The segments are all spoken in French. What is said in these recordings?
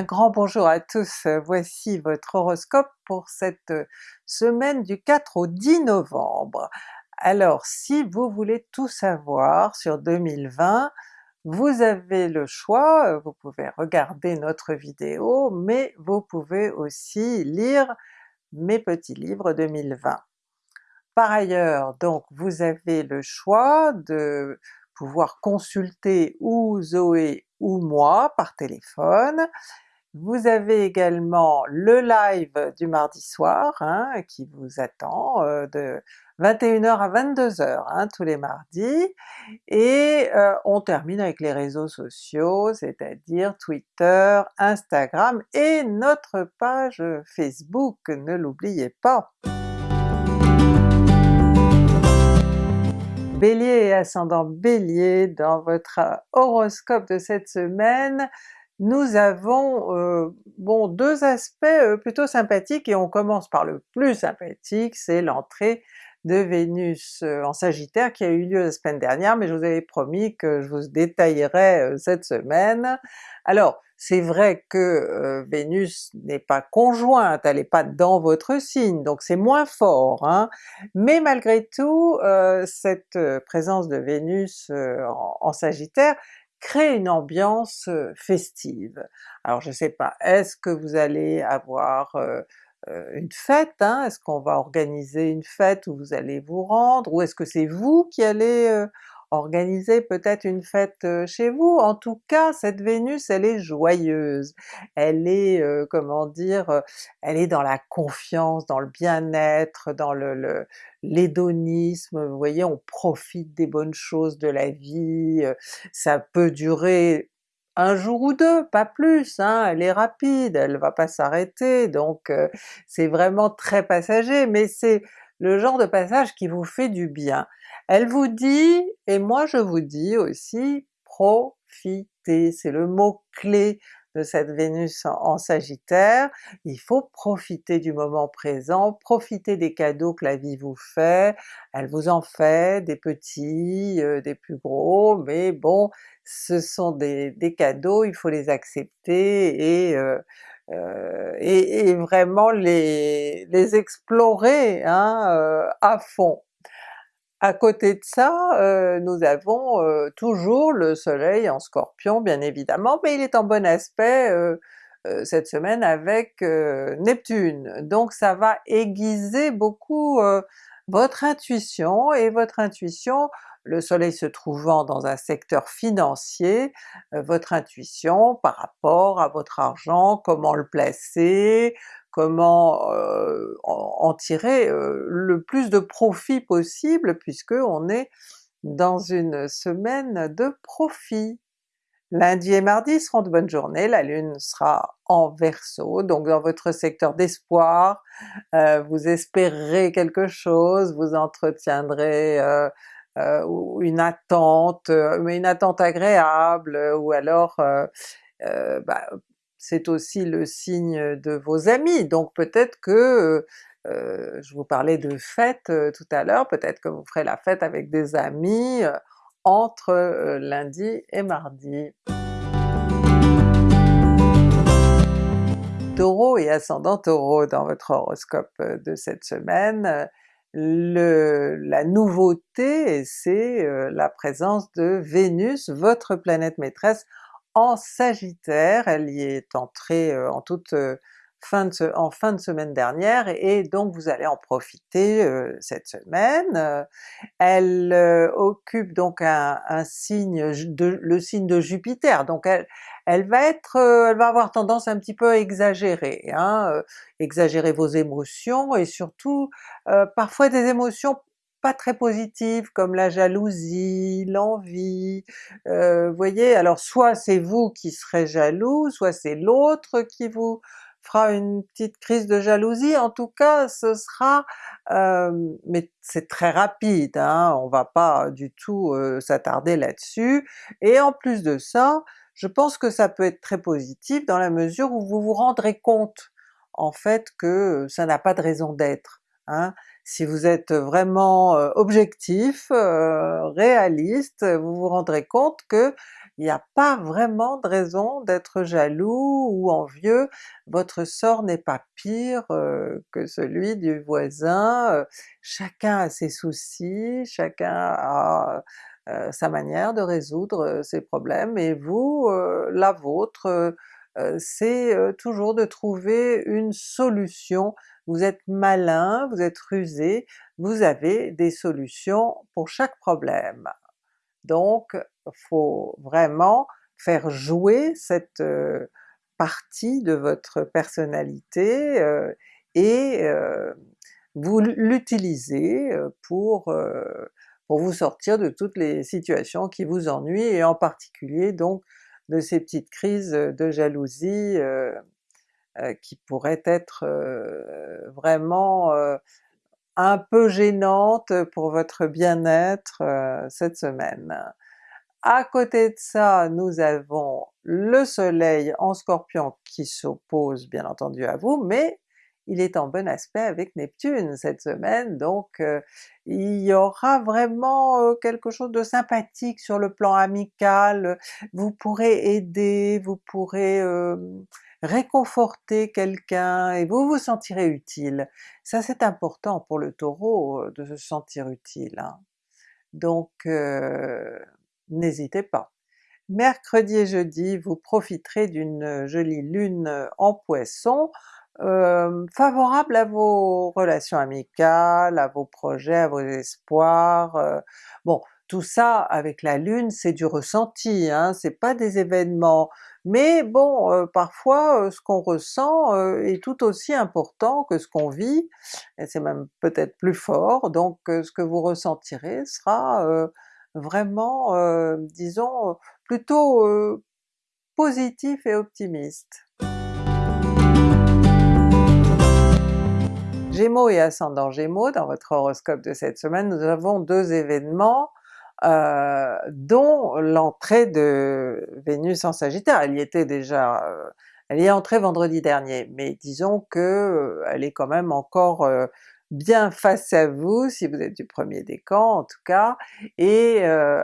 Un grand bonjour à tous, voici votre horoscope pour cette semaine du 4 au 10 novembre. Alors si vous voulez tout savoir sur 2020, vous avez le choix, vous pouvez regarder notre vidéo, mais vous pouvez aussi lire mes petits livres 2020. Par ailleurs, donc vous avez le choix de pouvoir consulter ou Zoé ou moi par téléphone. Vous avez également le live du mardi soir hein, qui vous attend euh, de 21h à 22h hein, tous les mardis, et euh, on termine avec les réseaux sociaux, c'est-à-dire Twitter, Instagram et notre page Facebook, ne l'oubliez pas! Bélier et ascendant Bélier, dans votre horoscope de cette semaine, nous avons euh, bon deux aspects euh, plutôt sympathiques et on commence par le plus sympathique, c'est l'entrée de Vénus euh, en Sagittaire qui a eu lieu la semaine dernière, mais je vous avais promis que je vous détaillerais cette semaine. Alors c'est vrai que Vénus n'est pas conjointe, elle n'est pas dans votre signe, donc c'est moins fort, hein? mais malgré tout cette présence de Vénus en, Sagittaire crée une ambiance festive. Alors je sais pas, est-ce que vous allez avoir une fête, hein? est-ce qu'on va organiser une fête où vous allez vous rendre, ou est-ce que c'est vous qui allez organiser peut-être une fête chez vous. En tout cas, cette Vénus, elle est joyeuse, elle est, comment dire, elle est dans la confiance, dans le bien-être, dans le, l'hédonisme, vous voyez, on profite des bonnes choses de la vie, ça peut durer un jour ou deux, pas plus, hein, elle est rapide, elle va pas s'arrêter, donc c'est vraiment très passager, mais c'est le genre de passage qui vous fait du bien. Elle vous dit, et moi je vous dis aussi, profitez, c'est le mot-clé de cette Vénus en, Sagittaire, il faut profiter du moment présent, profiter des cadeaux que la vie vous fait, elle vous en fait, des petits, euh, des plus gros, mais bon, ce sont des, cadeaux, il faut les accepter et, euh, euh, et, vraiment les, explorer hein, à fond. À côté de ça, euh, nous avons euh, toujours le soleil en Scorpion bien évidemment, mais il est en bon aspect euh, cette semaine avec Neptune, donc ça va aiguiser beaucoup votre intuition, et votre intuition, le soleil se trouvant dans un secteur financier, votre intuition par rapport à votre argent, comment le placer, comment euh, en, tirer euh, le plus de profit possible puisque on est dans une semaine de profit. Lundi et mardi seront de bonnes journées, la Lune sera en Verseau, donc dans votre secteur d'espoir, euh, vous espérerez quelque chose, vous entretiendrez une attente, mais une attente agréable, ou alors bah, c'est aussi le signe de vos amis, donc peut-être que, euh, je vous parlais de fête tout à l'heure, peut-être que vous ferez la fête avec des amis entre lundi et mardi. Taureau et ascendant Taureau dans votre horoscope de cette semaine, la nouveauté c'est la présence de Vénus, votre planète maîtresse, en Sagittaire, elle y est entrée en toute fin de, en fin de semaine dernière, et donc vous allez en profiter cette semaine. Elle occupe donc un, signe, de, le signe de Jupiter, donc elle, elle va être, elle va avoir tendance un petit peu à exagérer, hein, exagérer vos émotions, et surtout parfois des émotions pas très positives comme la jalousie, l'envie, euh, vous voyez, alors soit c'est vous qui serez jaloux, soit c'est l'autre qui vous fera une petite crise de jalousie, en tout cas ce sera, euh, mais c'est très rapide, hein, on va pas du tout euh, s'attarder là-dessus, et en plus de ça, je pense que ça peut être très positif dans la mesure où vous vous rendrez compte en fait que ça n'a pas de raison d'être. Hein. Si vous êtes vraiment objectif, réaliste, vous vous rendrez compte que il n'y a pas vraiment de raison d'être jaloux ou envieux, votre sort n'est pas pire que celui du voisin, chacun a ses soucis, chacun a sa manière de résoudre ses problèmes, et vous, la vôtre, c'est toujours de trouver une solution. Vous êtes malin, vous êtes rusé, vous avez des solutions pour chaque problème. Donc faut vraiment faire jouer cette partie de votre personnalité et vous l'utilisez pour, pour vous sortir de toutes les situations qui vous ennuient, et en particulier donc de ces petites crises de jalousie qui pourraient être vraiment un peu gênantes pour votre bien-être cette semaine. À côté de ça, nous avons le soleil en Scorpion qui s'oppose bien entendu à vous, mais il est en bon aspect avec Neptune cette semaine, donc euh, il y aura vraiment euh, quelque chose de sympathique sur le plan amical, vous pourrez aider, vous pourrez euh, réconforter quelqu'un et vous vous sentirez utile. Ça c'est important pour le Taureau de se sentir utile. Hein. Donc n'hésitez pas. Mercredi et jeudi, vous profiterez d'une jolie lune en Poisson, euh, favorable à vos relations amicales, à vos projets, à vos espoirs. Euh, bon, tout ça avec la Lune c'est du ressenti, hein, c'est pas des événements, mais bon, euh, parfois ce qu'on ressent est tout aussi important que ce qu'on vit, et c'est même peut-être plus fort, donc ce que vous ressentirez sera vraiment, disons, plutôt positif et optimiste. Gémeaux et ascendant Gémeaux, dans votre horoscope de cette semaine, nous avons deux événements euh, dont l'entrée de Vénus en Sagittaire, elle y était déjà, euh, elle y est entrée vendredi dernier, mais disons que euh, elle est quand même encore bien face à vous, si vous êtes du premier décan en tout cas, et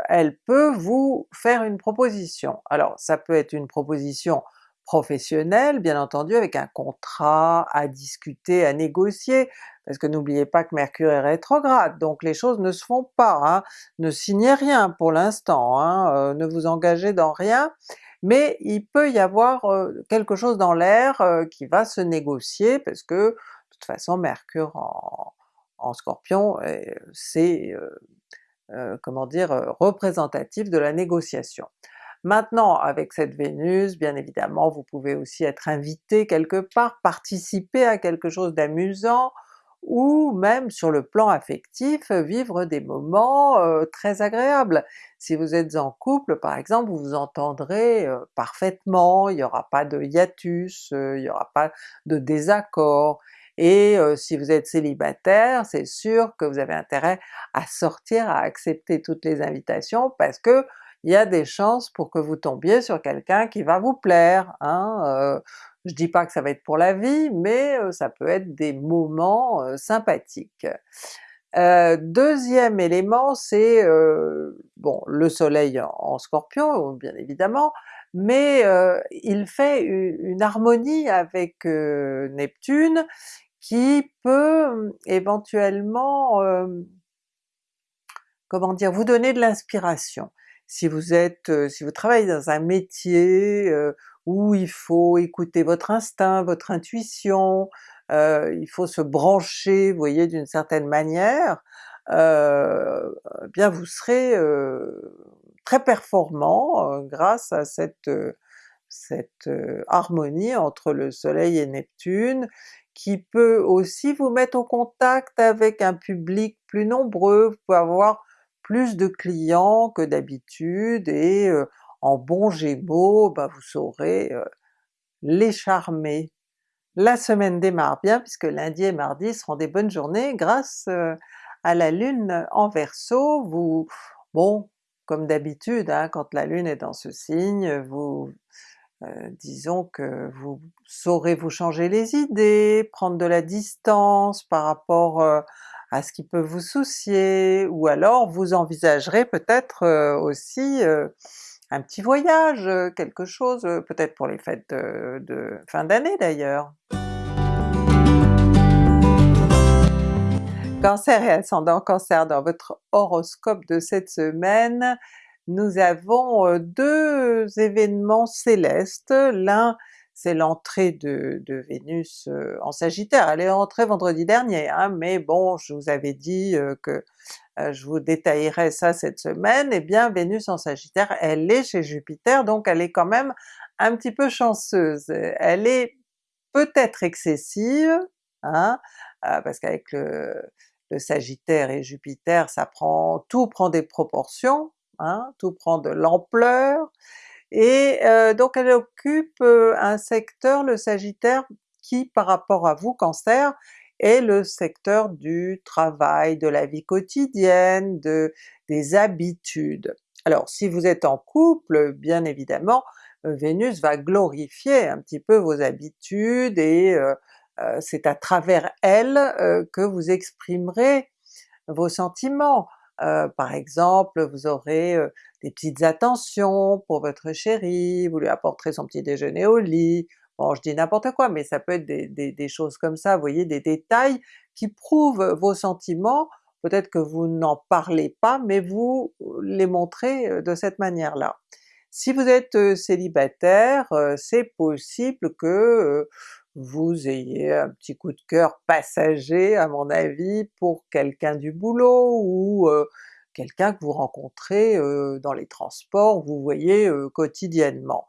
elle peut vous faire une proposition. Alors ça peut être une proposition professionnel, bien entendu avec un contrat à discuter, à négocier, parce que n'oubliez pas que Mercure est rétrograde, donc les choses ne se font pas, hein. ne signez rien pour l'instant, hein. euh, ne vous engagez dans rien, mais il peut y avoir euh, quelque chose dans l'air euh, qui va se négocier, parce que toute façon Mercure en, Scorpion c'est comment dire, représentatif de la négociation. Maintenant avec cette Vénus, bien évidemment vous pouvez aussi être invité quelque part, participer à quelque chose d'amusant, ou même sur le plan affectif, vivre des moments euh, très agréables. Si vous êtes en couple par exemple, vous vous entendrez euh, parfaitement, il n'y aura pas de hiatus, euh, il n'y aura pas de désaccord, et si vous êtes célibataire, c'est sûr que vous avez intérêt à sortir, à accepter toutes les invitations, parce que il y a des chances pour que vous tombiez sur quelqu'un qui va vous plaire. Hein? Euh, je dis pas que ça va être pour la vie, mais euh, ça peut être des moments euh, sympathiques. deuxième élément c'est bon le soleil en, Scorpion bien évidemment, mais il fait une, harmonie avec Neptune qui peut éventuellement comment dire, vous donner de l'inspiration. Si vous êtes, si vous travaillez dans un métier où il faut écouter votre instinct, votre intuition, il faut se brancher, vous voyez, d'une certaine manière, eh bien vous serez très performant grâce à cette, cette harmonie entre le soleil et Neptune, qui peut aussi vous mettre au contact avec un public plus nombreux, vous pouvez avoir plus de clients que d'habitude, et en bon Gémeaux, bah vous saurez les charmer. La semaine démarre bien puisque lundi et mardi seront des bonnes journées grâce à la Lune en Verseau. Vous, bon, comme d'habitude, hein, quand la Lune est dans ce signe, vous disons que vous saurez vous changer les idées, prendre de la distance par rapport à ce qui peut vous soucier, ou alors vous envisagerez peut-être aussi un petit voyage, quelque chose, peut-être pour les fêtes de fin d'année d'ailleurs. Cancer et ascendant Cancer, dans votre horoscope de cette semaine, nous avons deux événements célestes. L'un c'est l'entrée de, Vénus en Sagittaire, elle est entrée vendredi dernier, hein, mais bon je vous avais dit que je vous détaillerai ça cette semaine, et eh bien Vénus en Sagittaire elle est chez Jupiter, donc elle est quand même un petit peu chanceuse. Elle est peut-être excessive, hein, parce qu'avec le, Sagittaire et Jupiter ça prend, tout prend des proportions, hein, tout prend de l'ampleur, et donc elle occupe un secteur, le Sagittaire, qui par rapport à vous Cancer, est le secteur du travail, de la vie quotidienne, de, des habitudes. Alors si vous êtes en couple, bien évidemment, Vénus va glorifier un petit peu vos habitudes et c'est à travers elle que vous exprimerez vos sentiments. Par exemple, vous aurez des petites attentions pour votre chéri, vous lui apporterez son petit déjeuner au lit, bon je dis n'importe quoi, mais ça peut être des, choses comme ça, vous voyez, des détails qui prouvent vos sentiments, peut-être que vous n'en parlez pas, mais vous les montrez de cette manière-là. Si vous êtes célibataire, c'est possible que vous ayez un petit coup de cœur passager à mon avis pour quelqu'un du boulot, ou quelqu'un que vous rencontrez dans les transports, vous voyez quotidiennement.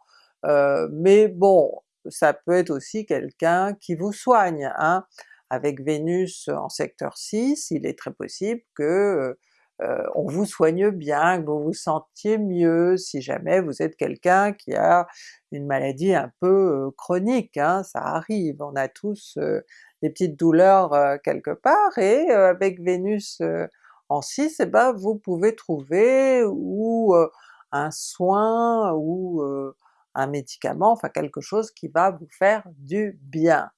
mais bon, ça peut être aussi quelqu'un qui vous soigne, hein. Avec Vénus en secteur 6, il est très possible que on vous soigne bien, que vous vous sentiez mieux si jamais vous êtes quelqu'un qui a une maladie un peu chronique, hein, ça arrive, on a tous des petites douleurs quelque part, et avec Vénus en 6, et eh ben vous pouvez trouver ou un soin ou un médicament, enfin quelque chose qui va vous faire du bien.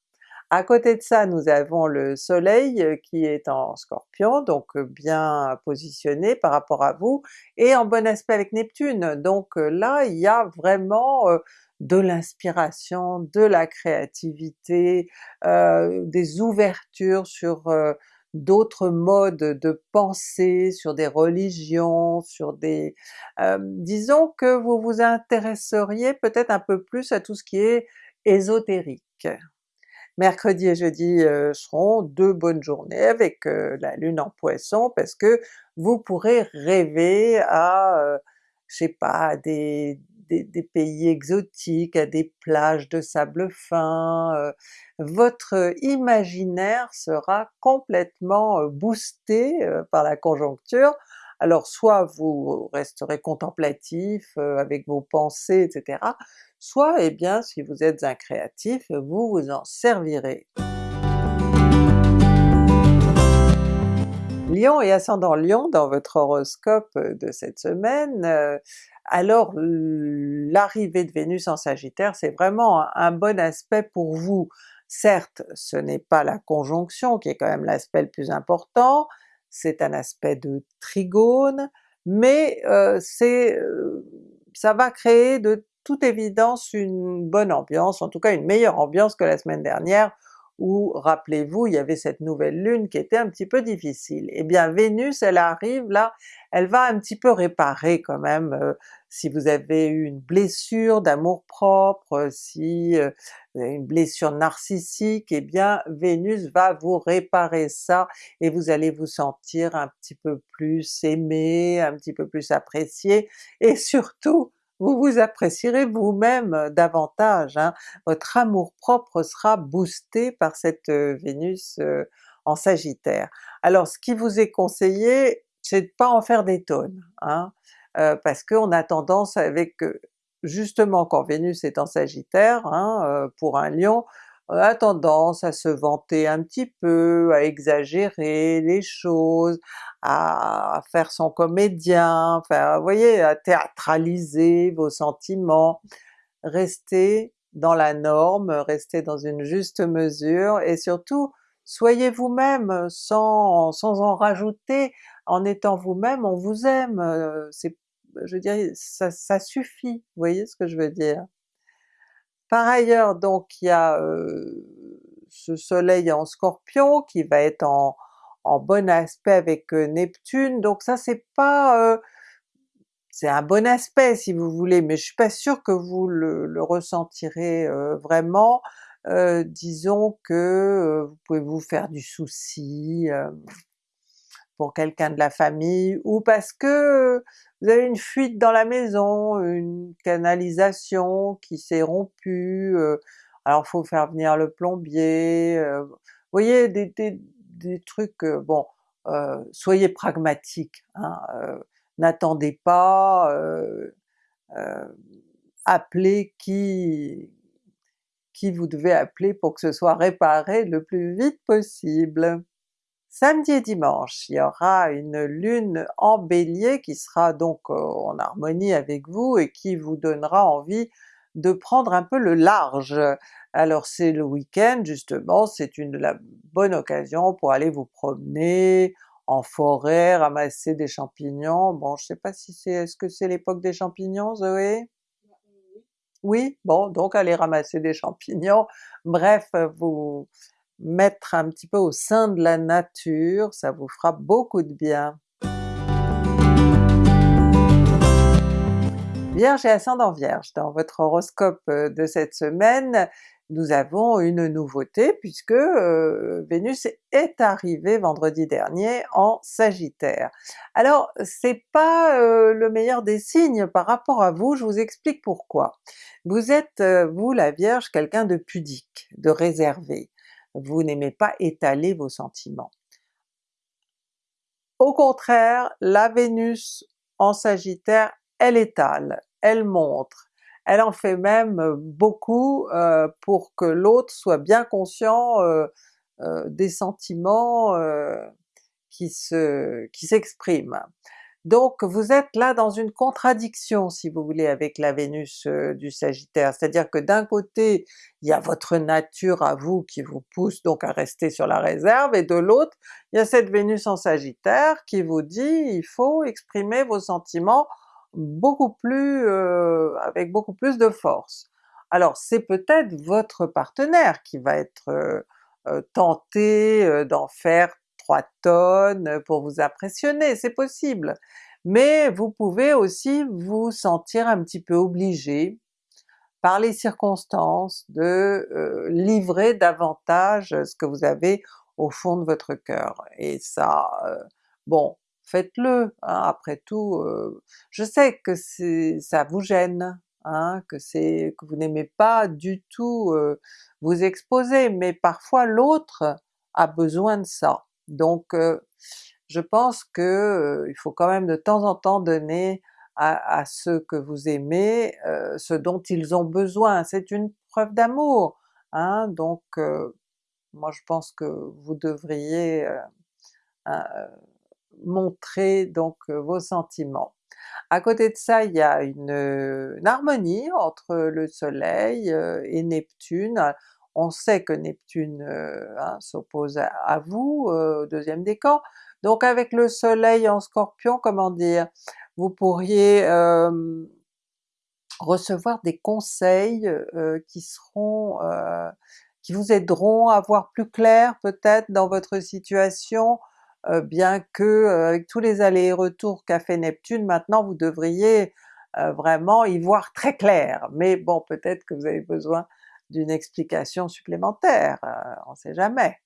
À côté de ça, nous avons le soleil qui est en Scorpion, donc bien positionné par rapport à vous, et en bon aspect avec Neptune. Donc là, il y a vraiment de l'inspiration, de la créativité, des ouvertures sur d'autres modes de pensée, sur des religions, sur des... disons que vous vous intéresseriez peut-être un peu plus à tout ce qui est ésotérique. Mercredi et jeudi seront deux bonnes journées avec la Lune en Poisson parce que vous pourrez rêver à, je sais pas, des, des, pays exotiques, à des plages de sable fin, euh, votre imaginaire sera complètement euh, boosté euh, par la conjoncture, alors soit vous resterez contemplatif avec vos pensées, etc., soit eh bien si vous êtes un créatif, vous vous en servirez. Lion et ascendant Lion dans votre horoscope de cette semaine, alors l'arrivée de Vénus en Sagittaire c'est vraiment un, bon aspect pour vous. Certes ce n'est pas la conjonction qui est quand même l'aspect le plus important, c'est un aspect de trigone, mais euh, c'est euh, ça va créer de toute évidence une bonne ambiance, en tout cas une meilleure ambiance que la semaine dernière où, rappelez-vous, il y avait cette nouvelle lune qui était un petit peu difficile. Eh bien Vénus, elle arrive là, elle va un petit peu réparer quand même, euh, si vous avez eu une blessure d'amour-propre, si euh, vous avez une blessure narcissique, eh bien Vénus va vous réparer ça et vous allez vous sentir un petit peu plus aimé, un petit peu plus apprécié, et surtout vous vous apprécierez vous-même davantage, hein. votre amour-propre sera boosté par cette Vénus en Sagittaire. Alors ce qui vous est conseillé, c'est de pas en faire des tonnes, hein, parce qu'on a tendance avec justement quand Vénus est en Sagittaire, hein, pour un Lion, a tendance à se vanter un petit peu, à exagérer les choses, à faire son comédien, enfin vous voyez, à théâtraliser vos sentiments. Restez dans la norme, restez dans une juste mesure, et surtout soyez vous-même sans, en rajouter, en étant vous-même on vous aime, c'est je dirais ça, suffit, voyez ce que je veux dire? Par ailleurs donc il y a ce soleil en Scorpion qui va être en, bon aspect avec Neptune, donc ça c'est pas... c'est un bon aspect si vous voulez, mais je suis pas sûre que vous le, ressentirez vraiment, disons que vous pouvez vous faire du souci pour quelqu'un de la famille, ou parce que vous avez une fuite dans la maison, une canalisation qui s'est rompue, alors faut faire venir le plombier, vous voyez des, des, trucs, bon, soyez pragmatiques, hein, n'attendez pas, appelez qui, qui vous devez appeler pour que ce soit réparé le plus vite possible. Samedi et dimanche, il y aura une lune en Bélier qui sera donc euh, en harmonie avec vous et qui vous donnera envie de prendre un peu le large. Alors c'est le week-end justement, c'est une la bonne occasion pour aller vous promener en forêt, ramasser des champignons. Bon je sais pas si c'est... est-ce que c'est l'époque des champignons Zoé? Oui? Bon donc allez ramasser des champignons, bref vous mettre un petit peu au sein de la nature, ça vous fera beaucoup de bien. Vierge et ascendant Vierge, dans votre horoscope euh, de cette semaine, nous avons une nouveauté puisque euh, Vénus est arrivée vendredi dernier en Sagittaire. Alors c'est pas euh, le meilleur des signes par rapport à vous, je vous explique pourquoi. Vous êtes, vous la Vierge, quelqu'un de pudique, de réservé vous n'aimez pas étaler vos sentiments. Au contraire, la Vénus en Sagittaire, elle étale, elle montre, elle en fait même beaucoup euh, pour que l'autre soit bien conscient euh, euh, des sentiments qui s'expriment. Donc vous êtes là dans une contradiction si vous voulez avec la Vénus euh, du Sagittaire, c'est-à-dire que d'un côté il y a votre nature à vous qui vous pousse donc à rester sur la réserve, et de l'autre il y a cette Vénus en Sagittaire qui vous dit il faut exprimer vos sentiments beaucoup plus euh, avec beaucoup plus de force. Alors c'est peut-être votre partenaire qui va être euh, tenté d'en faire tonnes pour vous impressionner, c'est possible. Mais vous pouvez aussi vous sentir un petit peu obligé par les circonstances de euh, livrer davantage ce que vous avez au fond de votre cœur. Et ça, euh, bon, faites-le, hein, après tout, euh, je sais que ça vous gêne, hein, que que vous n'aimez pas du tout vous exposer, mais parfois l'autre a besoin de ça. Donc je pense que il faut quand même de temps en temps donner à, ceux que vous aimez ce dont ils ont besoin, c'est une preuve d'amour, hein, donc moi je pense que vous devriez montrer donc vos sentiments. À côté de ça, il y a une harmonie entre le soleil et Neptune, on sait que Neptune euh, hein, s'oppose à, vous, euh, au deuxième décan, donc avec le soleil en Scorpion, comment dire, vous pourriez recevoir des conseils euh, qui seront qui vous aideront à voir plus clair peut-être dans votre situation, bien que avec tous les allers-retours qu'a fait Neptune, maintenant vous devriez vraiment y voir très clair, mais bon peut-être que vous avez besoin d'une explication supplémentaire, euh, on sait jamais.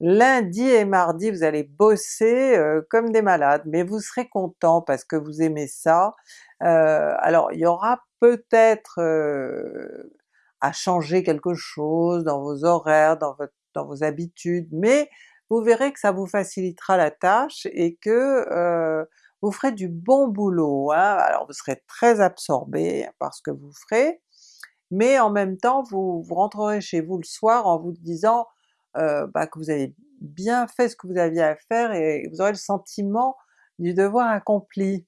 Lundi et mardi vous allez bosser euh, comme des malades, mais vous serez content parce que vous aimez ça. Euh, alors il y aura peut-être à changer quelque chose dans vos horaires, dans, vos habitudes, mais vous verrez que ça vous facilitera la tâche et que vous ferez du bon boulot. Hein. Alors vous serez très absorbé par ce que vous ferez, mais en même temps vous, vous rentrerez chez vous le soir en vous disant euh, bah, que vous avez bien fait ce que vous aviez à faire et vous aurez le sentiment du devoir accompli.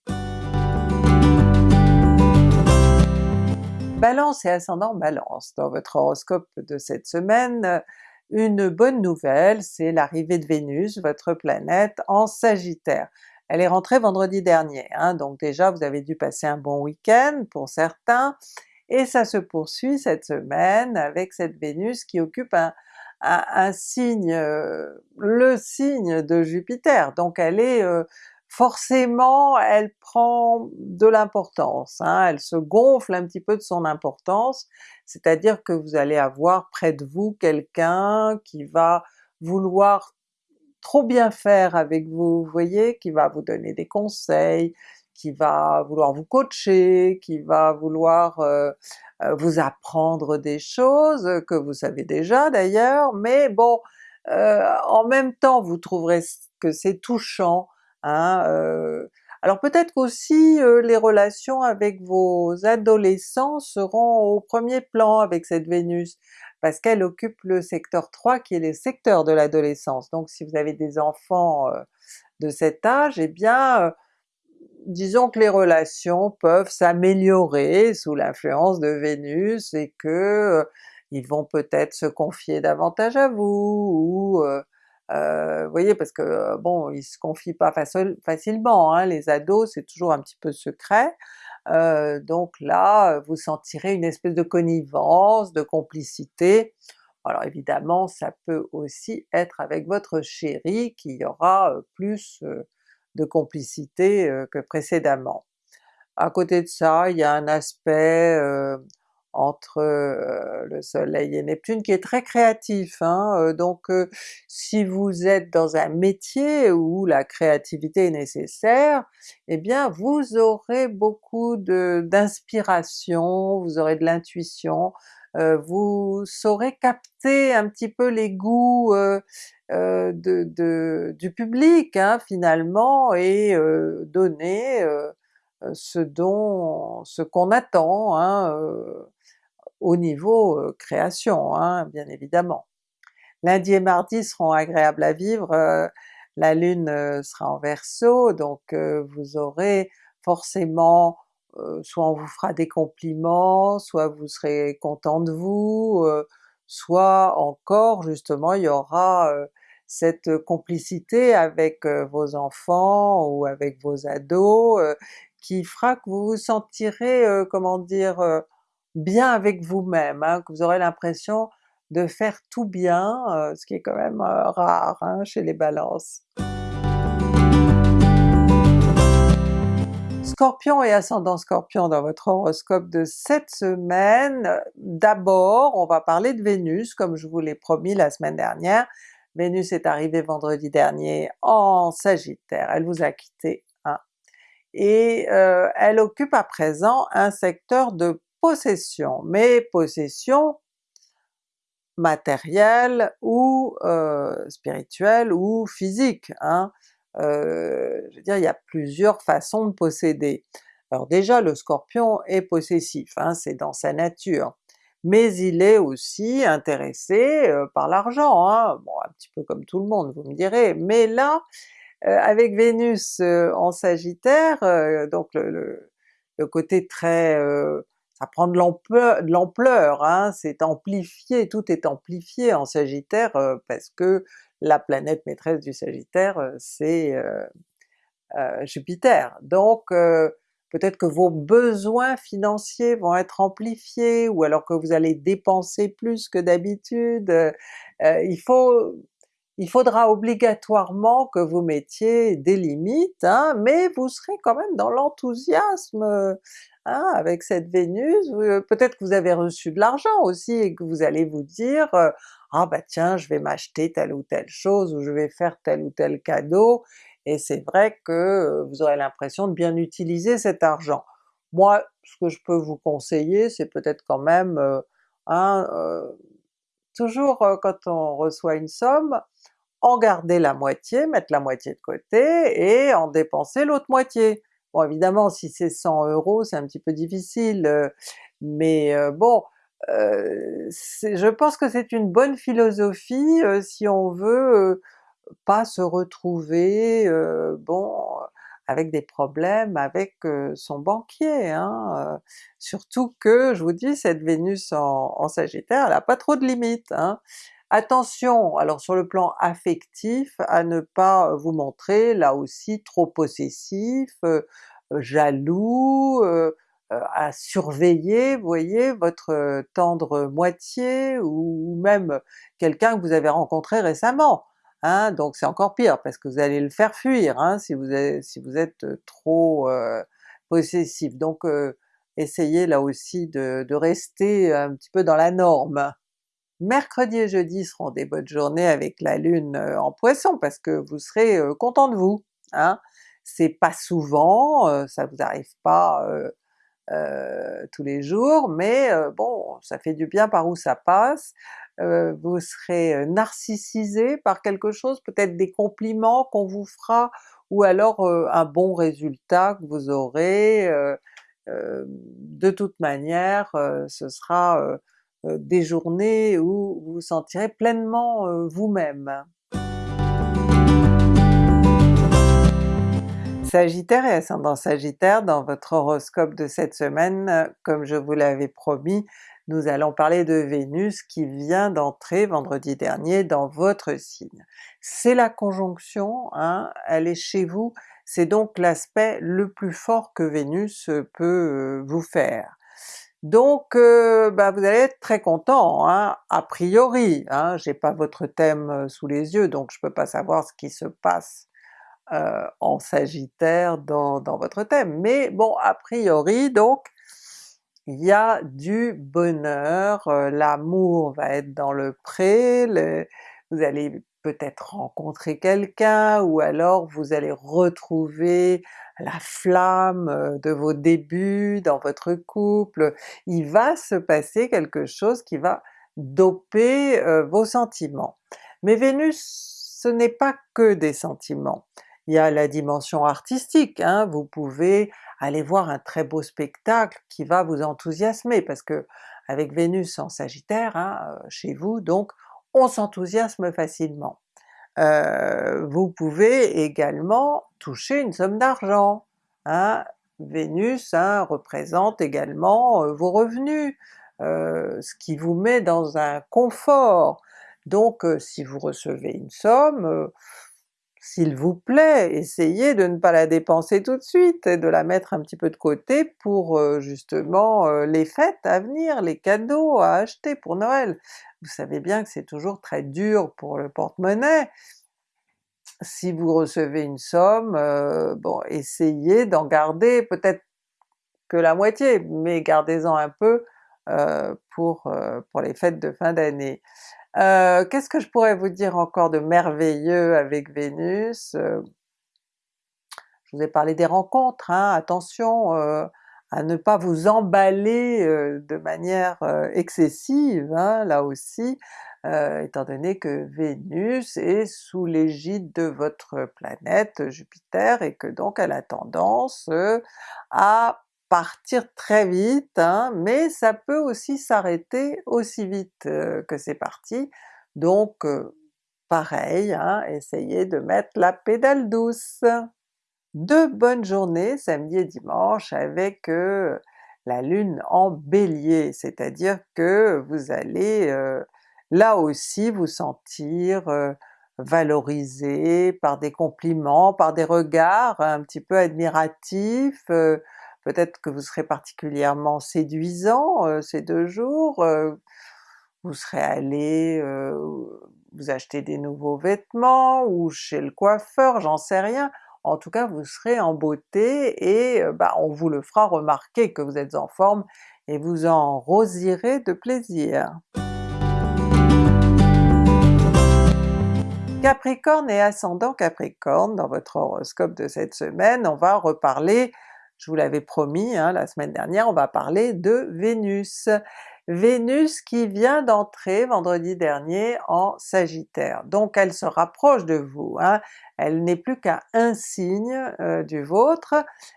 Balance et ascendant Balance, dans votre horoscope de cette semaine, une bonne nouvelle, c'est l'arrivée de Vénus, votre planète, en Sagittaire. Elle est rentrée vendredi dernier, hein, donc déjà vous avez dû passer un bon week-end pour certains, et ça se poursuit cette semaine avec cette Vénus qui occupe un, signe, euh, le signe de Jupiter, donc elle est euh, forcément elle prend de l'importance, hein, elle se gonfle un petit peu de son importance, c'est-à-dire que vous allez avoir près de vous quelqu'un qui va vouloir trop bien faire avec vous, vous voyez, qui va vous donner des conseils, qui va vouloir vous coacher, qui va vouloir euh, euh, vous apprendre des choses que vous savez déjà d'ailleurs, mais bon, euh, en même temps vous trouverez que c'est touchant, hein, alors peut-être qu'aussi les relations avec vos adolescents seront au premier plan avec cette Vénus, parce qu'elle occupe le secteur 3 qui est le secteur de l'adolescence. Donc si vous avez des enfants de cet âge, eh bien disons que les relations peuvent s'améliorer sous l'influence de Vénus et que ils vont peut-être se confier davantage à vous, ou euh, vous voyez, parce que bon, ils se confient pas facilement, hein, les ados c'est toujours un petit peu secret, euh, donc là vous sentirez une espèce de connivence, de complicité. Alors évidemment ça peut aussi être avec votre chéri qu'il y aura plus de complicité que précédemment. À côté de ça, il y a un aspect entre le soleil et Neptune qui est très créatif, hein, donc si vous êtes dans un métier où la créativité est nécessaire, eh bien vous aurez beaucoup d'inspiration, vous aurez de l'intuition, vous saurez capter un petit peu les goûts de, du public hein, finalement et donner ce dont, ce qu'on attend hein, au niveau création hein, bien évidemment. Lundi et mardi seront agréables à vivre, la Lune sera en Verseau, donc vous aurez forcément soit on vous fera des compliments, soit vous serez content de vous, soit encore justement il y aura cette complicité avec vos enfants ou avec vos ados qui fera que vous vous sentirez, comment dire, bien avec vous-même, hein, que vous aurez l'impression de faire tout bien, ce qui est quand même rare hein, chez les balances. Scorpion et ascendant Scorpion dans votre horoscope de cette semaine, d'abord on va parler de Vénus comme je vous l'ai promis la semaine dernière. Vénus est arrivée vendredi dernier en Sagittaire, elle vous a quitté, hein, et euh, elle occupe à présent un secteur de possession, mais possession matérielle ou euh, spirituelle ou physique. Hein. Euh, je veux dire, il y a plusieurs façons de posséder. Alors déjà le Scorpion est possessif, hein, c'est dans sa nature, mais il est aussi intéressé par l'argent, hein. bon un petit peu comme tout le monde vous me direz, mais là avec Vénus en Sagittaire, donc le, côté très ça prend de l'ampleur, hein, c'est amplifié, tout est amplifié en Sagittaire parce que la planète maîtresse du Sagittaire c'est Jupiter. Donc peut-être que vos besoins financiers vont être amplifiés, ou alors que vous allez dépenser plus que d'habitude. il faut il faudra obligatoirement que vous mettiez des limites, hein, mais vous serez quand même dans l'enthousiasme hein, avec cette Vénus, peut-être que vous avez reçu de l'argent aussi et que vous allez vous dire ah bah tiens je vais m'acheter telle ou telle chose, ou je vais faire tel ou tel cadeau, et c'est vrai que vous aurez l'impression de bien utiliser cet argent. Moi ce que je peux vous conseiller c'est peut-être quand même, hein, toujours quand on reçoit une somme, en garder la moitié, mettre la moitié de côté et en dépenser l'autre moitié. Bon évidemment si c'est 100 euros c'est un petit peu difficile, mais bon, je pense que c'est une bonne philosophie si on veut pas se retrouver, bon, avec des problèmes avec son banquier. Hein, surtout que, je vous dis, cette Vénus en, Sagittaire, elle a pas trop de limites. Hein. Attention alors sur le plan affectif à ne pas vous montrer là aussi trop possessif, jaloux, à surveiller, vous voyez, votre tendre moitié ou même quelqu'un que vous avez rencontré récemment. Hein, donc c'est encore pire parce que vous allez le faire fuir hein, si, vous êtes, êtes trop possessif. Donc essayez là aussi de, de rester un petit peu dans la norme. Mercredi et jeudi seront des bonnes journées avec la Lune en Poisson parce que vous serez content de vous. Hein? C'est pas souvent, ça vous arrive pas tous les jours, mais bon, ça fait du bien par où ça passe, vous serez narcissisé par quelque chose, peut-être des compliments qu'on vous fera, ou alors un bon résultat que vous aurez, de toute manière ce sera des journées où vous vous sentirez pleinement vous-même. Sagittaire et ascendant Sagittaire, dans votre horoscope de cette semaine, comme je vous l'avais promis, nous allons parler de Vénus qui vient d'entrer vendredi dernier dans votre signe. C'est la conjonction, hein, elle est chez vous, c'est donc l'aspect le plus fort que Vénus peut vous faire. Donc euh, bah, vous allez être très content, hein, a priori, hein, j'ai pas votre thème sous les yeux donc je peux pas savoir ce qui se passe euh, en Sagittaire dans, votre thème, mais bon a priori donc il y a du bonheur, euh, l'amour va être dans le pré, vous allez peut-être rencontrer quelqu'un, ou alors vous allez retrouver la flamme euh, de vos débuts dans votre couple, il va se passer quelque chose qui va doper vos sentiments. Mais Vénus ce n'est pas que des sentiments, il y a la dimension artistique, hein, vous pouvez aller voir un très beau spectacle qui va vous enthousiasmer, parce que avec Vénus en Sagittaire, hein, euh, chez vous, donc on s'enthousiasme facilement. Euh, vous pouvez également toucher une somme d'argent. Hein. Vénus représente également euh, vos revenus, ce qui vous met dans un confort. Donc si vous recevez une somme, s'il vous plaît, essayez de ne pas la dépenser tout de suite et de la mettre un petit peu de côté pour euh, justement euh, les fêtes à venir, les cadeaux à acheter pour Noël. Vous savez bien que c'est toujours très dur pour le porte-monnaie. Si vous recevez une somme, euh, bon essayez d'en garder peut-être que la moitié, mais gardez-en un peu pour, pour les fêtes de fin d'année. Euh, qu'est-ce que je pourrais vous dire encore de merveilleux avec Vénus? Euh, je vous ai parlé des rencontres, hein, attention euh, à ne pas vous emballer de manière excessive hein, là aussi, étant donné que Vénus est sous l'égide de votre planète Jupiter et que donc elle a tendance à partir très vite, hein, mais ça peut aussi s'arrêter aussi vite que c'est parti, donc pareil, hein, essayez de mettre la pédale douce. Deux bonnes journées samedi et dimanche avec la Lune en Bélier, c'est-à-dire que vous allez là aussi vous sentir valorisé par des compliments, par des regards un petit peu admiratifs, peut-être que vous serez particulièrement séduisant euh, ces deux jours, euh, vous serez allé euh, vous acheter des nouveaux vêtements, ou chez le coiffeur, j'en sais rien, en tout cas vous serez en beauté et bah, on vous le fera remarquer que vous êtes en forme et vous en rosirez de plaisir. Capricorne et ascendant Capricorne, dans votre horoscope de cette semaine, on va reparler je vous l'avais promis hein, la semaine dernière, on va parler de Vénus. Vénus qui vient d'entrer vendredi dernier en Sagittaire, donc elle se rapproche de vous, hein. elle n'est plus qu'à un signe euh, du vôtre,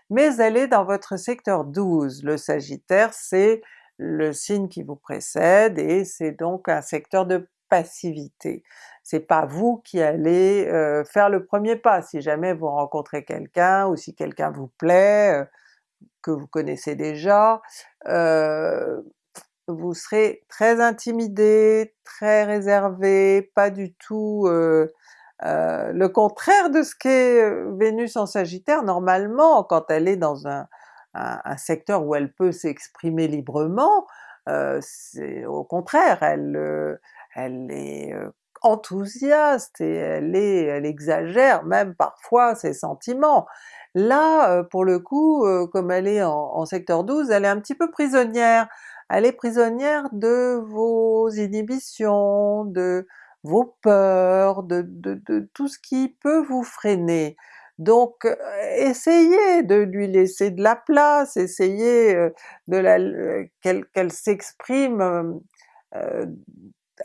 mais elle est dans votre secteur 12. Le Sagittaire c'est le signe qui vous précède et c'est donc un secteur de passivité. C'est pas vous qui allez euh, faire le premier pas, si jamais vous rencontrez quelqu'un ou si quelqu'un vous plaît, euh, que vous connaissez déjà, euh, vous serez très intimidé, très réservé, pas du tout le contraire de ce qu'est Vénus en Sagittaire normalement quand elle est dans un, secteur où elle peut s'exprimer librement, euh, c'est au contraire, elle, elle est enthousiaste et elle, est, elle exagère même parfois ses sentiments. Là, pour le coup, comme elle est en, secteur 12, elle est un petit peu prisonnière, elle est prisonnière de vos inhibitions, de vos peurs, de, tout ce qui peut vous freiner. Donc essayez de lui laisser de la place, essayez de la qu'elle s'exprime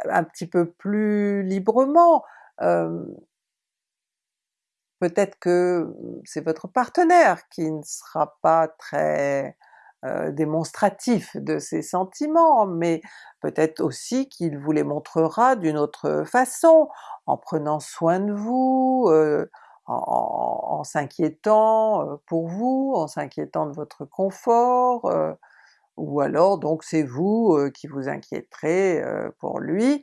un petit peu plus librement. Peut-être que c'est votre partenaire qui ne sera pas très euh, démonstratif de ses sentiments, mais peut-être aussi qu'il vous les montrera d'une autre façon, en prenant soin de vous, euh, en, s'inquiétant euh, pour vous, en s'inquiétant de votre confort, ou alors donc c'est vous qui vous inquiéterez pour lui.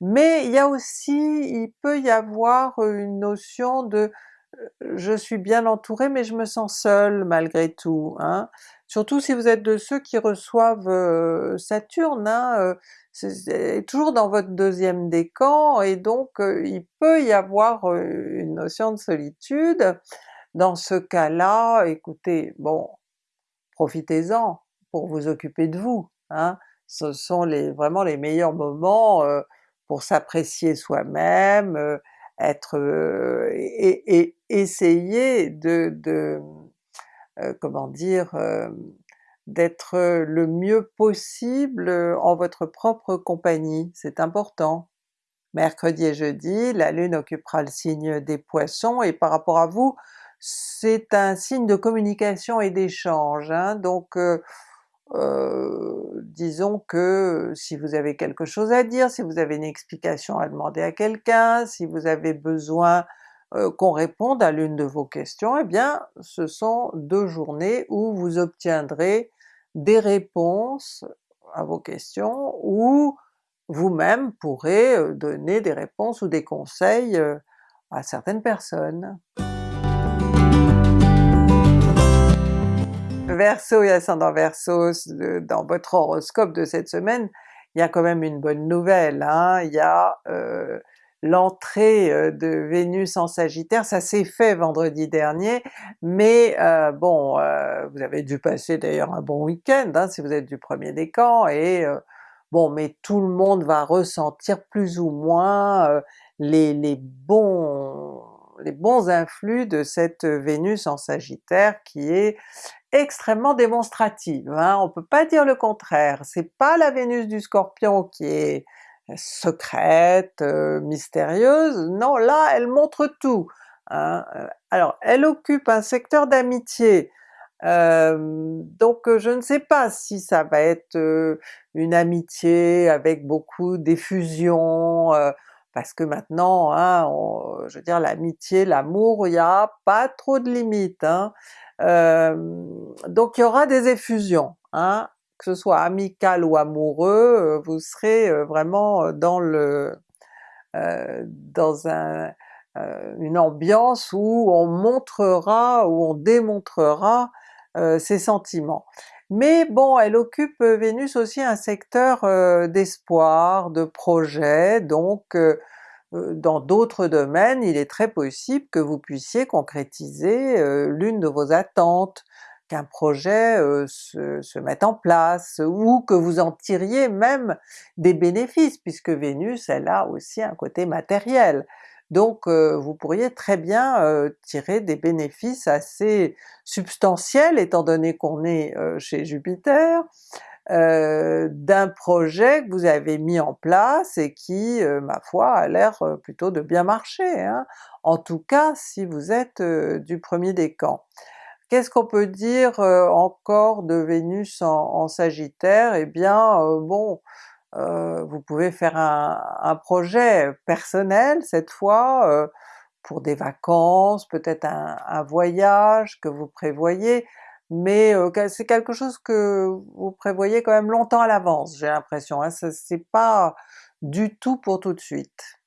Mais il y a aussi, il peut y avoir une notion de je suis bien entouré mais je me sens seul malgré tout. Hein. Surtout si vous êtes de ceux qui reçoivent Saturne, hein, c'est toujours dans votre deuxième décan, et donc il peut y avoir une notion de solitude. Dans ce cas-là, écoutez, bon, profitez-en pour vous occuper de vous. Hein. Ce sont les, vraiment les meilleurs moments pour s'apprécier soi-même, être et, et, essayer de, de euh, comment dire, euh, d'être le mieux possible en votre propre compagnie, c'est important. Mercredi et jeudi, la Lune occupera le signe des Poissons et par rapport à vous, c'est un signe de communication et d'échange, hein. donc euh, disons que si vous avez quelque chose à dire, si vous avez une explication à demander à quelqu'un, si vous avez besoin euh, qu'on réponde à l'une de vos questions, eh bien ce sont deux journées où vous obtiendrez des réponses à vos questions, ou vous-même pourrez euh, donner des réponses ou des conseils euh, à certaines personnes. Verseau et ascendant Verseau, dans votre horoscope de cette semaine, il y a quand même une bonne nouvelle, hein? il y a l'entrée de Vénus en Sagittaire, ça s'est fait vendredi dernier, mais bon, vous avez dû passer d'ailleurs un bon week-end hein, si vous êtes du premier décan, et bon, mais tout le monde va ressentir plus ou moins les, bons, les bons influx de cette Vénus en Sagittaire qui est extrêmement démonstrative, hein, on peut pas dire le contraire, c'est pas la Vénus du Scorpion qui est secrète, euh, mystérieuse, non là elle montre tout. Hein. Euh, alors elle occupe un secteur d'amitié, euh, donc je ne sais pas si ça va être une amitié avec beaucoup d'effusion, parce que maintenant, hein, je veux dire l'amitié, l'amour, il n'y a pas trop de limites. Hein. donc il y aura des effusions, hein que ce soit amical ou amoureux, vous serez vraiment dans le dans un, une ambiance où on montrera, où on démontrera ses sentiments. Mais bon, elle occupe Vénus aussi un secteur d'espoir, de projet, donc dans d'autres domaines il est très possible que vous puissiez concrétiser l'une de vos attentes, qu'un projet se, se, mette en place, ou que vous en tiriez même des bénéfices, puisque Vénus elle a aussi un côté matériel. Donc vous pourriez très bien tirer des bénéfices assez substantiels étant donné qu'on est chez Jupiter, d'un projet que vous avez mis en place et qui, ma foi, a l'air plutôt de bien marcher, hein. en tout cas si vous êtes du premier décan. Qu'est-ce qu'on peut dire encore de Vénus en, Sagittaire? Eh bien bon, vous pouvez faire un, projet personnel cette fois, pour des vacances, peut-être un, voyage que vous prévoyez, mais c'est quelque chose que vous prévoyez quand même longtemps à l'avance, j'ai l'impression, hein, c'est pas du tout pour tout de suite.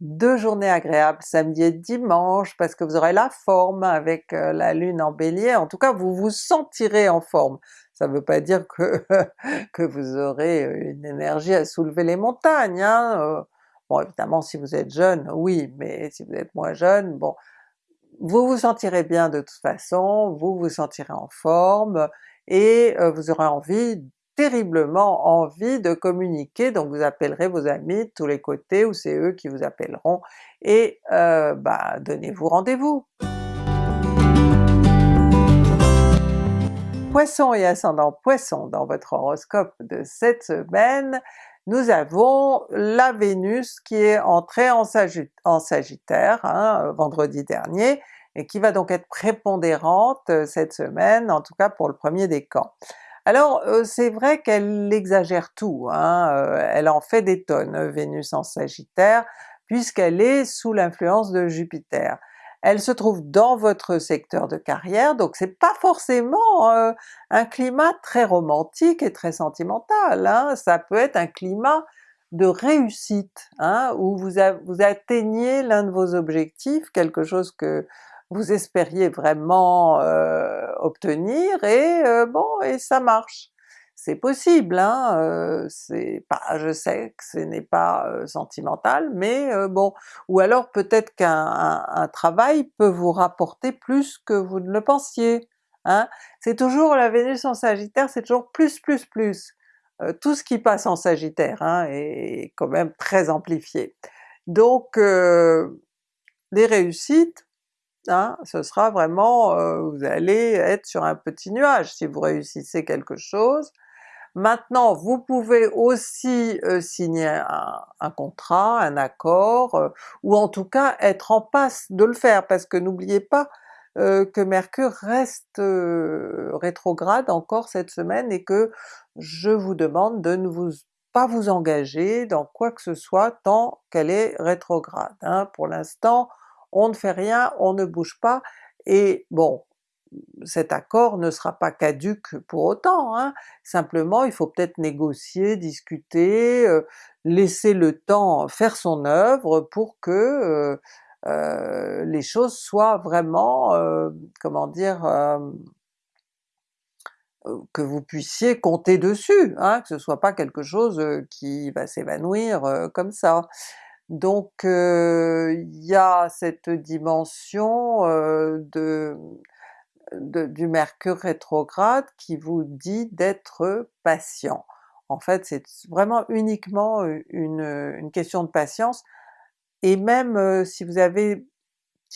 Deux journées agréables samedi et dimanche parce que vous aurez la forme avec la lune en bélier, en tout cas vous vous sentirez en forme. Ça ne veut pas dire que, vous aurez une énergie à soulever les montagnes, hein? bon évidemment si vous êtes jeune, oui, mais si vous êtes moins jeune, bon, vous vous sentirez bien de toute façon, vous vous sentirez en forme, et vous aurez envie, terriblement envie de communiquer, donc vous appellerez vos amis de tous les côtés, ou c'est eux qui vous appelleront, et bah, donnez-vous rendez-vous! Poisson et ascendant Poisson, dans votre horoscope de cette semaine, nous avons la Vénus qui est entrée en, Sagittaire hein, vendredi dernier, et qui va donc être prépondérante cette semaine, en tout cas pour le premier décan. Alors c'est vrai qu'elle exagère tout, hein, elle en fait des tonnes Vénus en Sagittaire, puisqu'elle est sous l'influence de Jupiter elle se trouve dans votre secteur de carrière, donc c'est pas forcément euh, un climat très romantique et très sentimental, hein. ça peut être un climat de réussite, hein, où vous, atteignez l'un de vos objectifs, quelque chose que vous espériez vraiment euh, obtenir, et euh, bon, et ça marche c'est possible, hein, c'est pas, je sais que ce n'est pas sentimental, mais bon, ou alors peut-être qu'un travail peut vous rapporter plus que vous ne le pensiez, hein. C'est toujours la Vénus en Sagittaire, c'est toujours plus plus plus. tout ce qui passe en Sagittaire hein, est quand même très amplifié. Donc les réussites, hein, ce sera vraiment, vous allez être sur un petit nuage si vous réussissez quelque chose, Maintenant vous pouvez aussi signer un, contrat, un accord, ou en tout cas être en passe de le faire, parce que n'oubliez pas que Mercure reste rétrograde encore cette semaine et que je vous demande de ne vous pas vous engager dans quoi que ce soit tant qu'elle est rétrograde. Hein. Pour l'instant on ne fait rien, on ne bouge pas, et bon, cet accord ne sera pas caduque pour autant, hein. simplement il faut peut-être négocier, discuter, laisser le temps faire son œuvre pour que les choses soient vraiment, comment dire, que vous puissiez compter dessus, hein, que ce soit pas quelque chose qui va s'évanouir comme ça. Donc il y a cette dimension de du Mercure rétrograde qui vous dit d'être patient. En fait c'est vraiment uniquement une, question de patience, et même si vous avez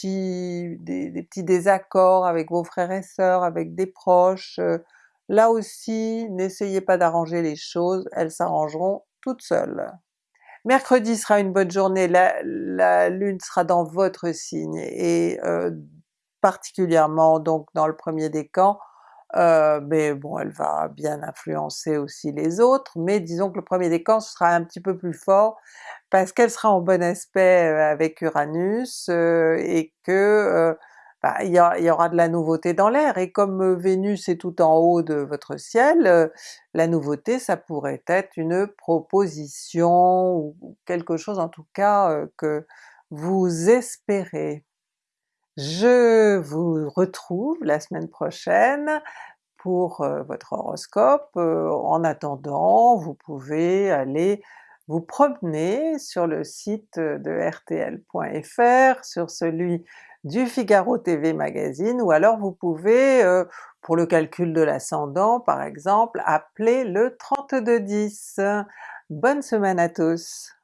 des, petits désaccords avec vos frères et sœurs, avec des proches, là aussi n'essayez pas d'arranger les choses, elles s'arrangeront toutes seules. Mercredi sera une bonne journée, la, Lune sera dans votre signe, et particulièrement donc dans le premier décan, euh, mais bon elle va bien influencer aussi les autres, mais disons que le premier décan sera un petit peu plus fort parce qu'elle sera en bon aspect euh, avec Uranus euh, et que bah, il, y aura de la nouveauté dans l'air, et comme Vénus est tout en haut de votre ciel, la nouveauté ça pourrait être une proposition ou quelque chose en tout cas que vous espérez. Je vous retrouve la semaine prochaine pour votre horoscope. en attendant, vous pouvez aller vous promener sur le site de rtl.fr, sur celui du Figaro TV Magazine, ou alors vous pouvez, pour le calcul de l'ascendant par exemple, appeler le 3210. Bonne semaine à tous!